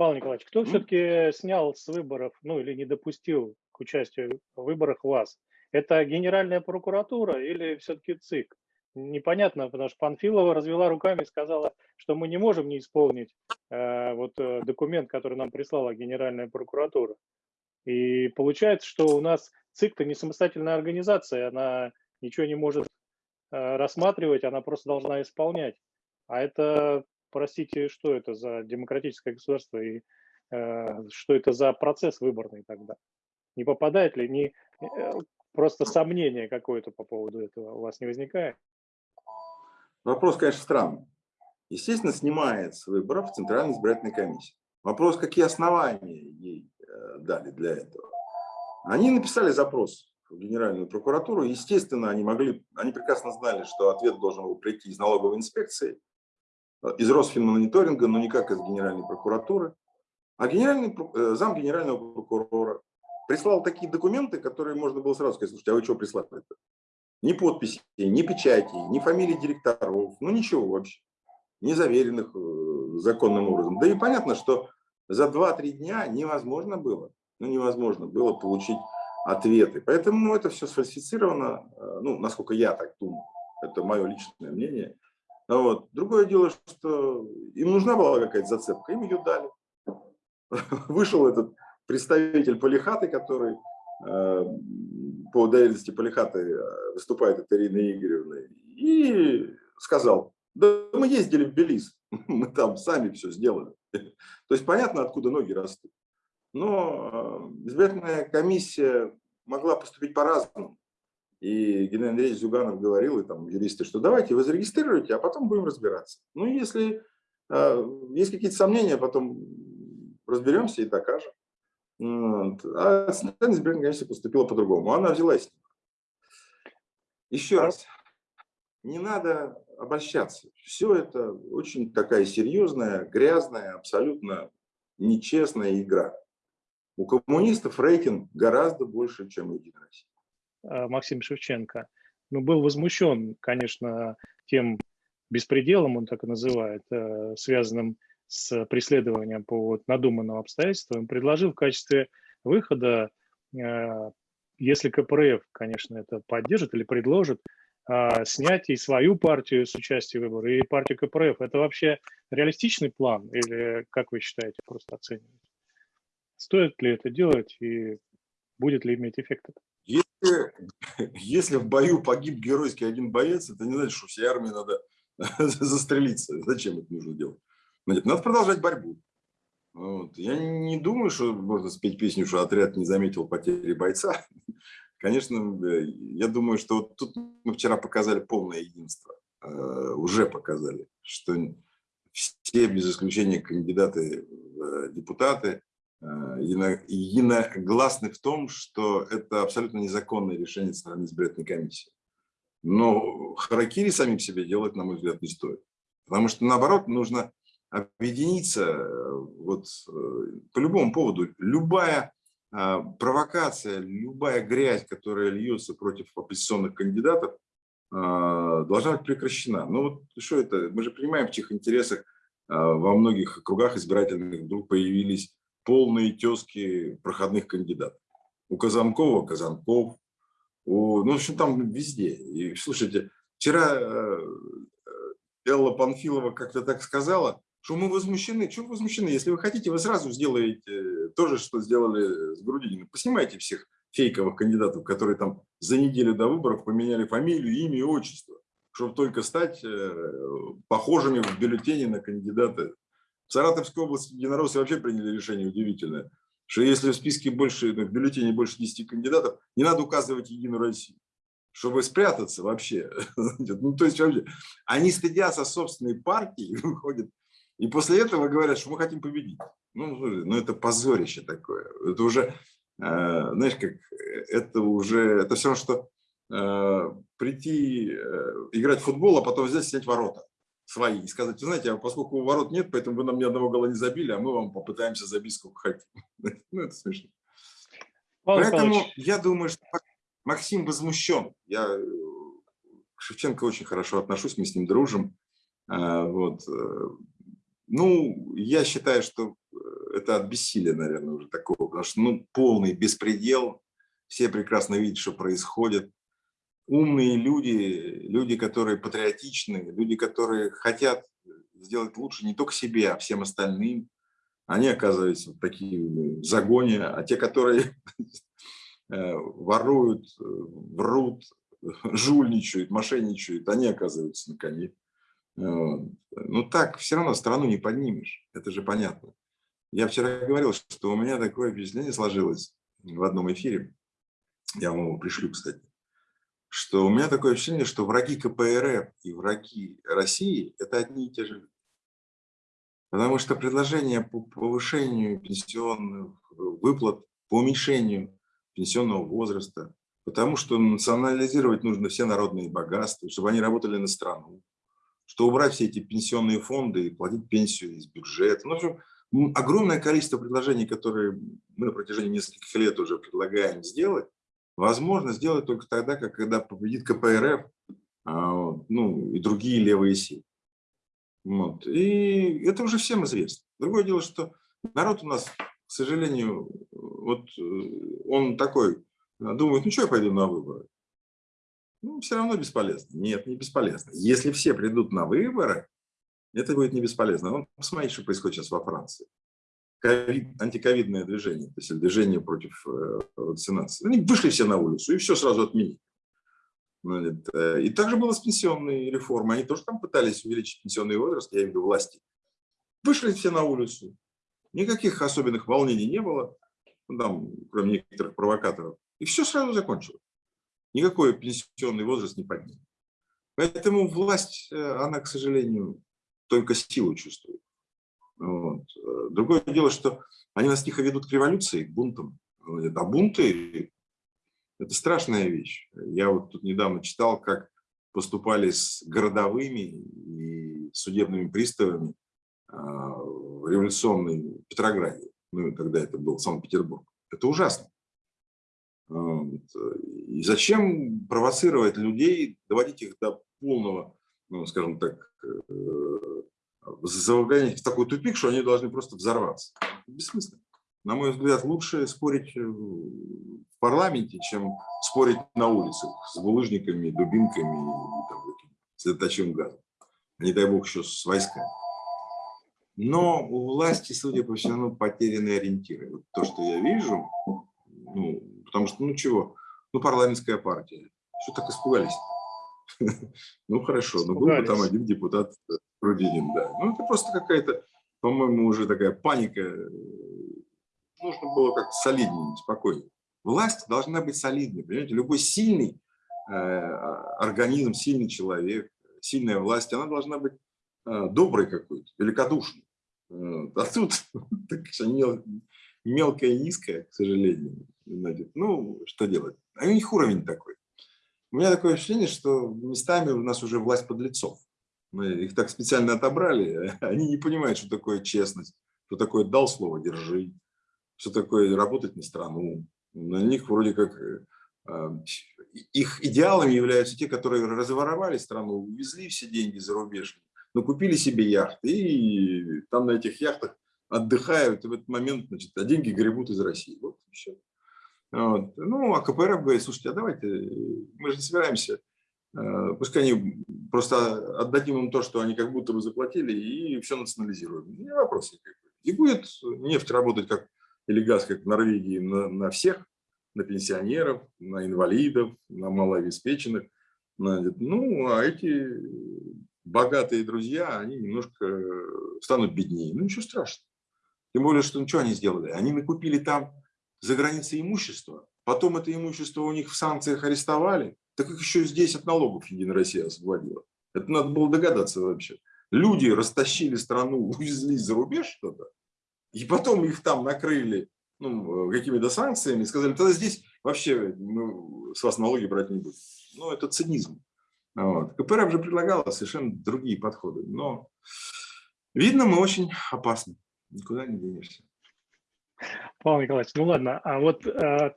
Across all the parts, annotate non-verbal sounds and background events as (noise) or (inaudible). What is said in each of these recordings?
Павел Николаевич, кто все-таки снял с выборов, ну или не допустил к участию в выборах вас? Это Генеральная прокуратура или все-таки ЦИК? Непонятно, потому что Панфилова развела руками и сказала, что мы не можем не исполнить э, вот э, документ, который нам прислала Генеральная прокуратура. И получается, что у нас ЦИК-то не самостоятельная организация, она ничего не может э, рассматривать, она просто должна исполнять. А это, простите, что это за демократическое государство и э, что это за процесс выборный тогда? Не попадает ли, не, э, просто сомнение какое-то по поводу этого у вас не возникает? Вопрос, конечно, странный. Естественно, снимает с выборов Центральная избирательная комиссия. Вопрос, какие основания ей э, дали для этого. Они написали запрос в Генеральную прокуратуру. Естественно, они могли, они прекрасно знали, что ответ должен был прийти из налоговой инспекции, из Росфинмониторинга, но никак из Генеральной прокуратуры. А генеральный, э, зам генерального прокурора прислал такие документы, которые можно было сразу сказать, слушайте, а вы что прислали -то? Ни подписей, ни печати, ни фамилии директоров, ну ничего вообще, не заверенных э, законным образом. Да и понятно, что за 2-3 дня невозможно было, ну невозможно было получить ответы. Поэтому это все сфальсифицировано, э, ну, насколько я так думаю, это мое личное мнение. Вот. Другое дело, что им нужна была какая-то зацепка, им ее дали. (laughs) Вышел этот представитель Полихаты, который э, по доверенности Полихаты э, выступает от Ирины Игоревны, и сказал, да мы ездили в Белиз, (laughs) мы там сами все сделали. (laughs) То есть понятно, откуда ноги растут. Но э, избирательная комиссия могла поступить по-разному. И Геннадий Андреевич Зюганов говорил, и там юристы, что давайте вы зарегистрируйте, а потом будем разбираться. Ну, если э, есть какие-то сомнения, потом разберемся и докажем. Вот. А Центральная избирательная комиссия поступила по-другому. Она взялась. Еще раз, не надо обольщаться. Все это очень такая серьезная, грязная, абсолютно нечестная игра. У коммунистов рейтинг гораздо больше, чем у Единой России. А, Максим Шевченко ну, был возмущен, конечно, тем беспределом, он так и называет, э, связанным с преследованием по вот надуманным обстоятельствам, предложил в качестве выхода, э, если КПРФ, конечно, это поддержит или предложит, э, снять и свою партию с участия в и партию КПРФ. Это вообще реалистичный план или, как вы считаете, просто оцениваете? Стоит ли это делать и будет ли иметь эффект это? Если, (laughs) если в бою погиб геройский один боец, это не значит, что всей армии надо (laughs) застрелиться. Зачем это нужно делать? Надо продолжать борьбу. Вот. Я не думаю, что можно спеть песню, что отряд не заметил потери бойца. (laughs) Конечно, я думаю, что вот тут мы вчера показали полное единство. Э, уже показали, что все, без исключения кандидаты в депутаты, э, единогласны в том, что это абсолютно незаконное решение Центральной избирательной комиссии. Но харакири самим себе делать, на мой взгляд, не стоит. Потому что, наоборот, нужно объединиться вот, по любому поводу. Любая а, провокация, любая грязь, которая льется против оппозиционных кандидатов, а, должна быть прекращена. Ну вот что это? Мы же понимаем, в чьих интересах а, во многих кругах избирательных вдруг появились полные тески проходных кандидатов. У Казанкова – Казанков, у, ну, в общем, там везде. И слушайте, вчера э, Элла Панфилова как-то так сказала, что мы возмущены. Чего возмущены? Если вы хотите, вы сразу сделаете то же, что сделали с Грудининым. Поснимайте всех фейковых кандидатов, которые там за неделю до выборов поменяли фамилию, имя и отчество, чтобы только стать э, похожими в бюллетене на кандидата. В Саратовской области единороссы вообще приняли решение удивительное, что если в списке больше, в бюллетене больше 10 кандидатов, не надо указывать Единую Россию чтобы спрятаться вообще. (laughs) Ну, то есть вообще, они стыдятся собственной партии, выходят и после этого говорят, что мы хотим победить. Ну, ну это позорище такое. Это уже, э, знаешь, как, это уже, это все равно, что э, прийти э, играть в футбол, а потом взять снять ворота свои и сказать, вы знаете, а поскольку ворот нет, поэтому вы нам ни одного гола не забили, а мы вам попытаемся забить сколько хотим. (laughs) Ну, это смешно. Павел Поэтому Павлович. я думаю, что Максим возмущен. Я к Шевченко очень хорошо отношусь, мы с ним дружим. Вот. Ну, я считаю, что э, это от бессилия, наверное, уже такого, потому что ну, полный беспредел, все прекрасно видят, что происходит. Умные люди, люди, которые патриотичны, люди, которые хотят сделать лучше не только себе, а всем остальным, они оказываются в такие загоне, а те, которые (laughs) э, воруют, врут, (laughs) жульничают, мошенничают, они оказываются на коне. Ну так все равно страну не поднимешь, это же понятно. Я вчера говорил, что у меня такое впечатление сложилось в одном эфире, я вам его пришлю, кстати, что у меня такое ощущение, что враги КПРФ и враги России – это одни и те же люди. Потому что предложение по повышению пенсионных выплат, по уменьшению пенсионного возраста, потому что национализировать нужно все народные богатства, чтобы они работали на страну, что убрать все эти пенсионные фонды и платить пенсию из бюджета. Ну, в общем, огромное количество предложений, которые мы на протяжении нескольких лет уже предлагаем сделать, возможно сделать только тогда, как, когда победит КПРФ а, ну, и другие левые силы. Вот. И это уже всем известно. Другое дело, что народ у нас, к сожалению, вот э, он такой, думает, ну что я пойду на выборы? Ну, все равно бесполезно. Нет, не бесполезно. Если все придут на выборы, это будет не бесполезно. Ну, посмотрите, что происходит сейчас во Франции. COVID, антиковидное движение, то есть движение против э, вакцинации. Они вышли все на улицу и все сразу отменили. Э, и также было с пенсионной реформой. Они тоже там пытались увеличить пенсионный возраст, я имею в виду власти. Вышли все на улицу. Никаких особенных волнений не было, ну, там, кроме некоторых провокаторов. И все сразу закончилось. Никакой пенсионный возраст не поднял. Поэтому власть, э, она, к сожалению, только силу чувствует. Вот. Другое дело, что они нас тихо ведут к революции, к бунтам. А бунты – это страшная вещь. Я вот тут недавно читал, как поступали с городовыми и судебными приставами а, в революционной Петрограде, ну, тогда это был Санкт-Петербург. Это ужасно. И зачем провоцировать людей, доводить их до полного, ну, скажем так, э, загонять в такой тупик, что они должны просто взорваться. Бессмысленно. На мой взгляд, лучше спорить э, в парламенте, чем спорить на улицах с булыжниками, дубинками и там, слеточим газом. Не дай бог еще с войсками. Но у власти, судя по всему, потеряны ориентиры. Вот то, что я вижу, ну, потому что, ну чего, ну парламентская партия. Что так испугались? (laughs) Ну хорошо, но был бы там один депутат Грудинин, да. Ну это просто какая-то, по-моему, уже такая паника. Нужно было как-то солиднее, спокойнее. Власть должна быть солидной, понимаете? Любой сильный э, организм, сильный человек, сильная власть, она должна быть э, доброй какой-то, великодушной. Э, а тут (laughs) так, мел, мелкая и низкая, к сожалению. Ну, что делать? А у них уровень такой. У меня такое ощущение, что местами у нас уже власть подлецов. Мы их так специально отобрали, (laughs) они не понимают, что такое честность, что такое дал слово «держи», что такое работать на страну. На них вроде как э, а, их идеалами являются те, которые разворовали страну, увезли все деньги за рубеж, но купили себе яхты и там на этих яхтах отдыхают, и в этот момент значит, а деньги гребут из России. Вот и все. Вот. Ну, а КПРФ говорит, слушайте, а давайте, мы же не собираемся, э, пускай они просто отдадим им то, что они как будто бы заплатили, и все национализируем. Не вопрос никакой. И будет нефть работать как, или газ, как в Норвегии, на, на всех, на пенсионеров, на инвалидов, на малообеспеченных. Ну, а эти богатые друзья, они немножко станут беднее. Ну, ничего страшного. Тем более, что ну, что они сделали? Они накупили там за границей имущество, потом это имущество у них в санкциях арестовали, так их еще здесь от налогов Единая Россия освободила. Это надо было догадаться вообще. Люди растащили страну, (laughs) увезли за рубеж что-то, и потом их там накрыли ну, какими-то санкциями, сказали, тогда здесь вообще ну, с вас налоги брать не будем. Ну, это цинизм. Вот. КПРФ же предлагала совершенно другие подходы, но видно, мы очень опасны, никуда не денешься. Павел Николаевич, ну ладно, а вот э,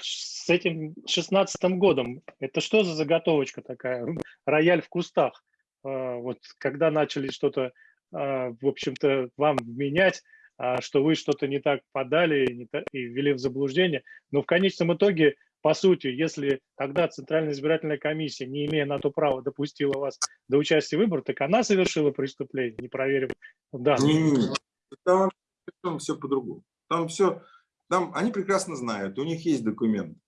с этим шестнадцатым годом, это что за заготовочка такая? Рояль в кустах. Э, вот когда начали что-то, э, в общем-то, вам менять, а, что вы что-то не так подали не так, и ввели в заблуждение. Но в конечном итоге, по сути, если тогда Центральная избирательная комиссия, не имея на то права, допустила вас до участия в выборах, так она совершила преступление, не проверив данные. Там все по-другому. Там все, там они прекрасно знают, у них есть документ,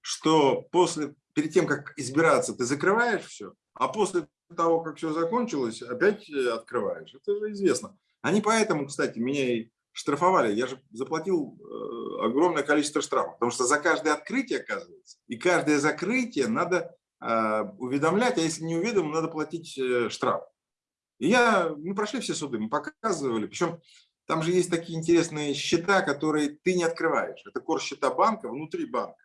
что после, перед тем, как избираться, ты закрываешь все, а после того, как все закончилось, опять э, открываешь. Это же известно. Они поэтому, кстати, меня и штрафовали. Я же заплатил э, огромное количество штрафов, потому что за каждое открытие, оказывается, и каждое закрытие надо э, уведомлять, а если не уведомим, надо платить штраф. И я, мы прошли все суды, мы показывали, причем там же есть такие интересные счета, которые ты не открываешь. Это кор счета банка внутри банка.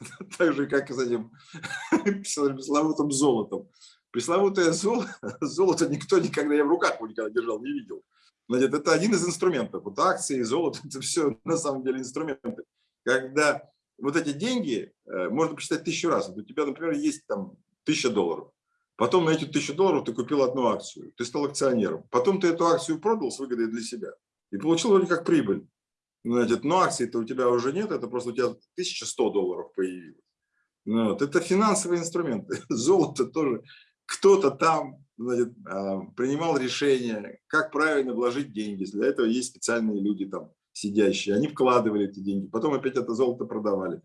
(laughs) Так же, как и с этим (laughs) пресловутым золотом. Пресловутое золото, (laughs) золото никто никогда, я в руках его никогда держал, не видел. Значит, это один из инструментов. Вот акции, золото, это все на самом деле инструменты. Когда вот эти деньги э, можно посчитать тысячу раз. У тебя, например, есть там тысяча долларов. Потом на эти тысячу долларов ты купил одну акцию, ты стал акционером. Потом ты эту акцию продал с выгодой для себя и получил вроде как прибыль. Значит, но акций-то у тебя уже нет, это просто у тебя 1100 долларов появилось. Ну вот. Это финансовые инструменты. (laughs) Золото тоже кто-то там значит, а, принимал решение, как правильно вложить деньги. Для этого есть специальные люди там сидящие. Они вкладывали эти деньги, потом опять это золото продавали.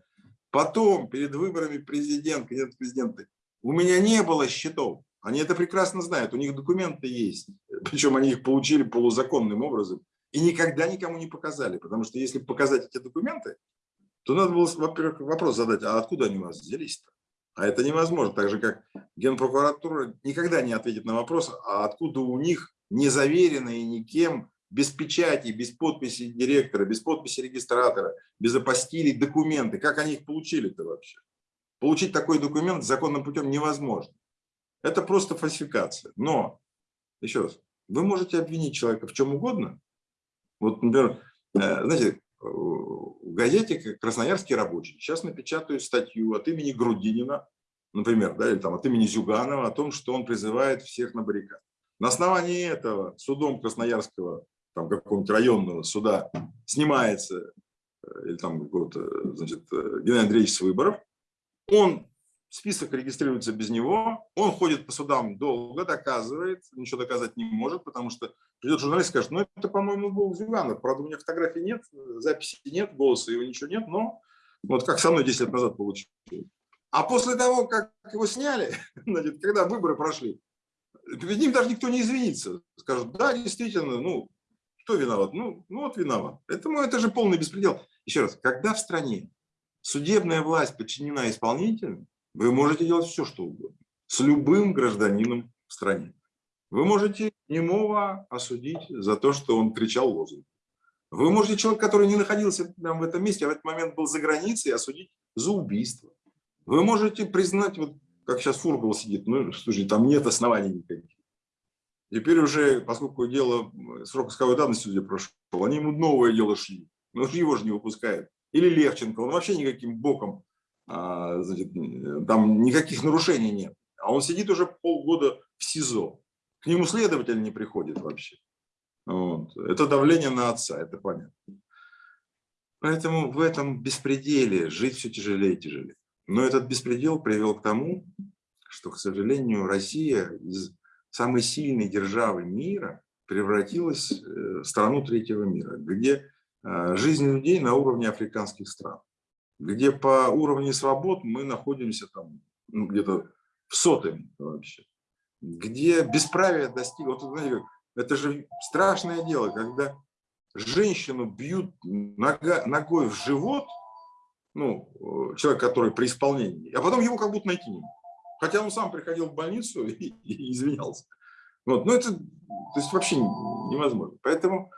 Потом, перед выборами президент, кандидат президенты, у меня не было счетов. Они это прекрасно знают, у них документы есть. (laughs) Причем они их получили полузаконным образом и никогда никому не показали. Потому что если показать эти документы, то надо было, во-первых, вопрос задать, а откуда они у вас взялись-то? А это невозможно. Так же, как Генпрокуратура никогда не ответит на вопрос, а откуда у них незаверенные никем, без печати, без подписи директора, без подписи регистратора, без апостилей документы. Как они их получили-то вообще? Получить такой документ законным путем невозможно. Это просто фальсификация. Но, еще раз, вы можете обвинить человека в чем угодно. Вот, например, э, знаете, в газете «Красноярский рабочий» сейчас напечатают статью от имени Грудинина, например, да, или там от имени Зюганова о том, что он призывает всех на баррикад. На основании этого судом Красноярского, там какого-нибудь районного суда снимается, э, или там какого-то, значит, э, Геннадий Андреевич выборов, он, список регистрируется без него, он ходит по судам долго, доказывает, ничего доказать не может, потому что придет журналист и скажет, ну это, по-моему, был Зюганов, правда, у меня фотографий нет, записи нет, голоса его ничего нет, но вот как со мной 10 лет назад получилось. А после того, как его сняли, (laughs) значит, когда выборы прошли, перед ним даже никто не извинится. Скажут, да, действительно, ну, кто виноват? Ну, ну вот виноват. Поэтому это же полный беспредел. Еще раз, когда в стране судебная власть подчинена исполнителю, вы можете делать все, что угодно. С любым гражданином в стране. Вы можете немого осудить за то, что он кричал лозунг. Вы можете человека, который не находился прямо в этом месте, а в этот момент был за границей, осудить за убийство. Вы можете признать, вот как сейчас Фургал сидит, ну, слушай, там нет оснований никаких. Теперь уже, поскольку дело, срок исковой давности уже прошел, они ему новое дело шли. Но его же не выпускают или Левченко, он вообще никаким боком, а, значит, там никаких нарушений нет. А он сидит уже полгода в СИЗО. К нему следователь не приходит вообще. Вот. Это давление на отца, это понятно. Поэтому в этом беспределе жить все тяжелее и тяжелее. Но этот беспредел привел к тому, что, к сожалению, Россия из самой сильной державы мира превратилась э, в страну третьего мира, где жизнь людей на уровне африканских стран, где по уровню свобод мы находимся там ну, где-то в сотом вообще, где бесправие достигло. Вот, знаете, это же страшное дело, когда женщину бьют нога, ногой в живот, ну, человек, который при исполнении, а потом его как будто найти не могут. Хотя он сам приходил в больницу (laughs) и, и извинялся. Вот, ну, это то есть вообще невозможно. Поэтому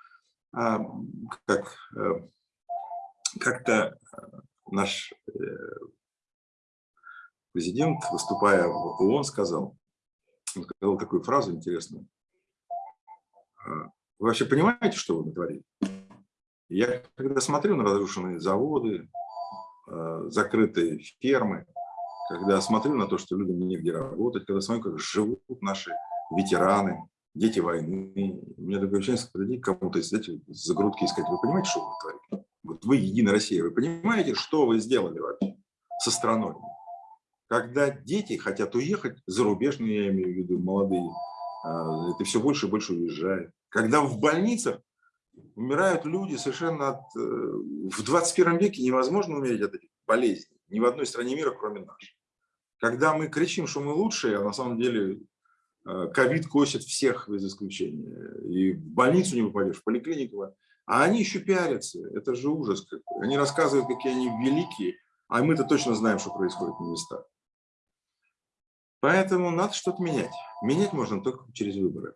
как э, как-то э, наш э, президент, выступая в ООН, сказал, сказал такую фразу интересную. «А, вы вообще понимаете, что вы натворили? Я когда смотрю на разрушенные заводы, закрытые фермы, когда смотрю на то, что людям негде работать, когда смотрю, как живут наши ветераны, дети войны. У меня такое ощущение, что к кому-то, знаете, за грудки искать. Вы понимаете, что вы творите? Вот вы, Единая Россия, вы понимаете, что вы сделали вообще со страной? Когда дети хотят уехать, зарубежные, я имею в виду, молодые, а, это все больше и больше уезжает. Когда в больницах умирают люди совершенно от... Э, в 21 веке невозможно умереть от этих болезней. Ни в одной стране мира, кроме нашей. Когда мы кричим, что мы лучшие, а на самом деле ковид косит всех без исключения. И в больницу не попадешь, в поликлинику. А они еще пиарятся. Это же ужас какой. Они рассказывают, какие они великие, а мы-то точно знаем, что происходит на местах. Поэтому надо что-то менять. Менять можно только через выборы.